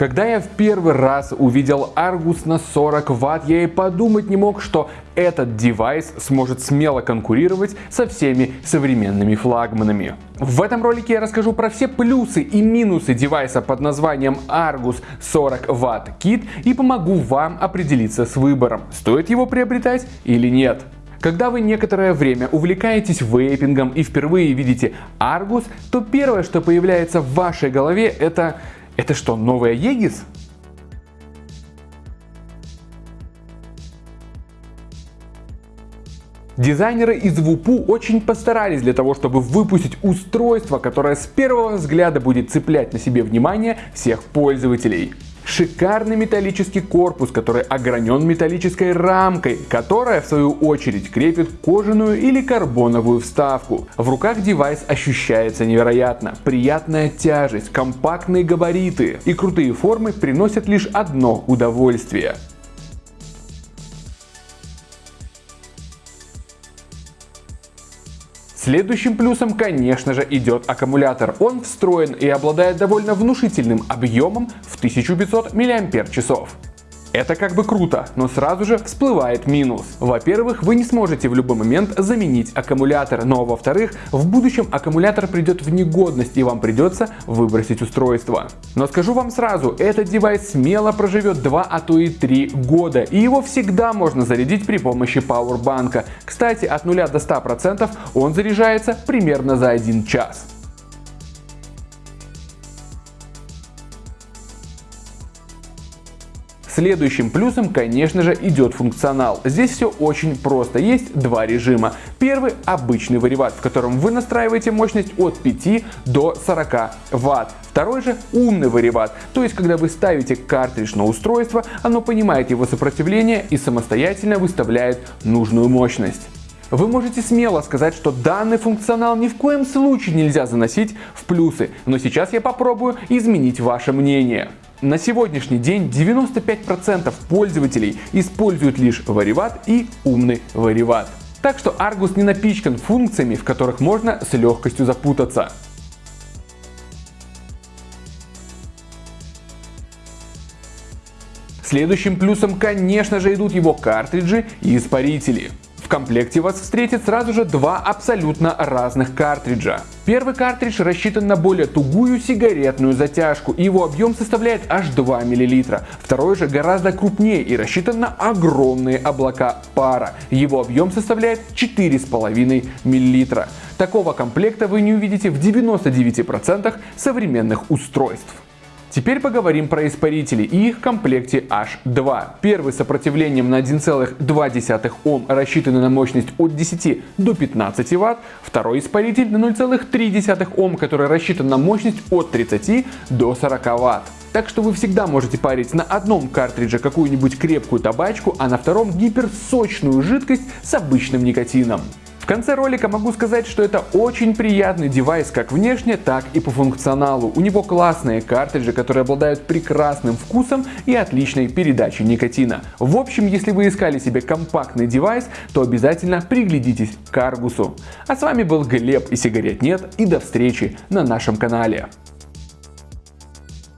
Когда я в первый раз увидел Argus на 40 Вт, я и подумать не мог, что этот девайс сможет смело конкурировать со всеми современными флагманами. В этом ролике я расскажу про все плюсы и минусы девайса под названием Argus 40 Вт Kit и помогу вам определиться с выбором, стоит его приобретать или нет. Когда вы некоторое время увлекаетесь вейпингом и впервые видите Argus, то первое, что появляется в вашей голове, это это что, новая Егис? Дизайнеры из ВУПУ очень постарались для того, чтобы выпустить устройство, которое с первого взгляда будет цеплять на себе внимание всех пользователей. Шикарный металлический корпус, который огранен металлической рамкой, которая в свою очередь крепит кожаную или карбоновую вставку. В руках девайс ощущается невероятно. Приятная тяжесть, компактные габариты и крутые формы приносят лишь одно удовольствие. Следующим плюсом, конечно же, идет аккумулятор. Он встроен и обладает довольно внушительным объемом в 1500 мАч. Это как бы круто, но сразу же всплывает минус. Во-первых, вы не сможете в любой момент заменить аккумулятор, но во-вторых, в будущем аккумулятор придет в негодность и вам придется выбросить устройство. Но скажу вам сразу, этот девайс смело проживет 2, а то и 3 года, и его всегда можно зарядить при помощи пауэрбанка. Кстати, от 0 до 100% он заряжается примерно за 1 час. Следующим плюсом, конечно же, идет функционал. Здесь все очень просто. Есть два режима. Первый обычный вариват, в котором вы настраиваете мощность от 5 до 40 Вт. Второй же умный вариват, то есть когда вы ставите картридж на устройство, оно понимает его сопротивление и самостоятельно выставляет нужную мощность. Вы можете смело сказать, что данный функционал ни в коем случае нельзя заносить в плюсы, но сейчас я попробую изменить ваше мнение. На сегодняшний день 95% пользователей используют лишь вариват и умный вариват. Так что Argus не напичкан функциями, в которых можно с легкостью запутаться. Следующим плюсом, конечно же, идут его картриджи и испарители комплекте вас встретит сразу же два абсолютно разных картриджа. Первый картридж рассчитан на более тугую сигаретную затяжку, и его объем составляет аж 2 мл. Второй же гораздо крупнее и рассчитан на огромные облака пара. Его объем составляет 4,5 мл. Такого комплекта вы не увидите в 99% современных устройств. Теперь поговорим про испарители и их комплекте H2. Первый с сопротивлением на 1,2 Ом рассчитанный на мощность от 10 до 15 Вт. Второй испаритель на 0,3 Ом, который рассчитан на мощность от 30 до 40 Вт. Так что вы всегда можете парить на одном картридже какую-нибудь крепкую табачку, а на втором гиперсочную жидкость с обычным никотином конце ролика могу сказать, что это очень приятный девайс как внешне, так и по функционалу. У него классные картриджи, которые обладают прекрасным вкусом и отличной передачей никотина. В общем, если вы искали себе компактный девайс, то обязательно приглядитесь к Аргусу. А с вами был Глеб и сигарет нет и до встречи на нашем канале.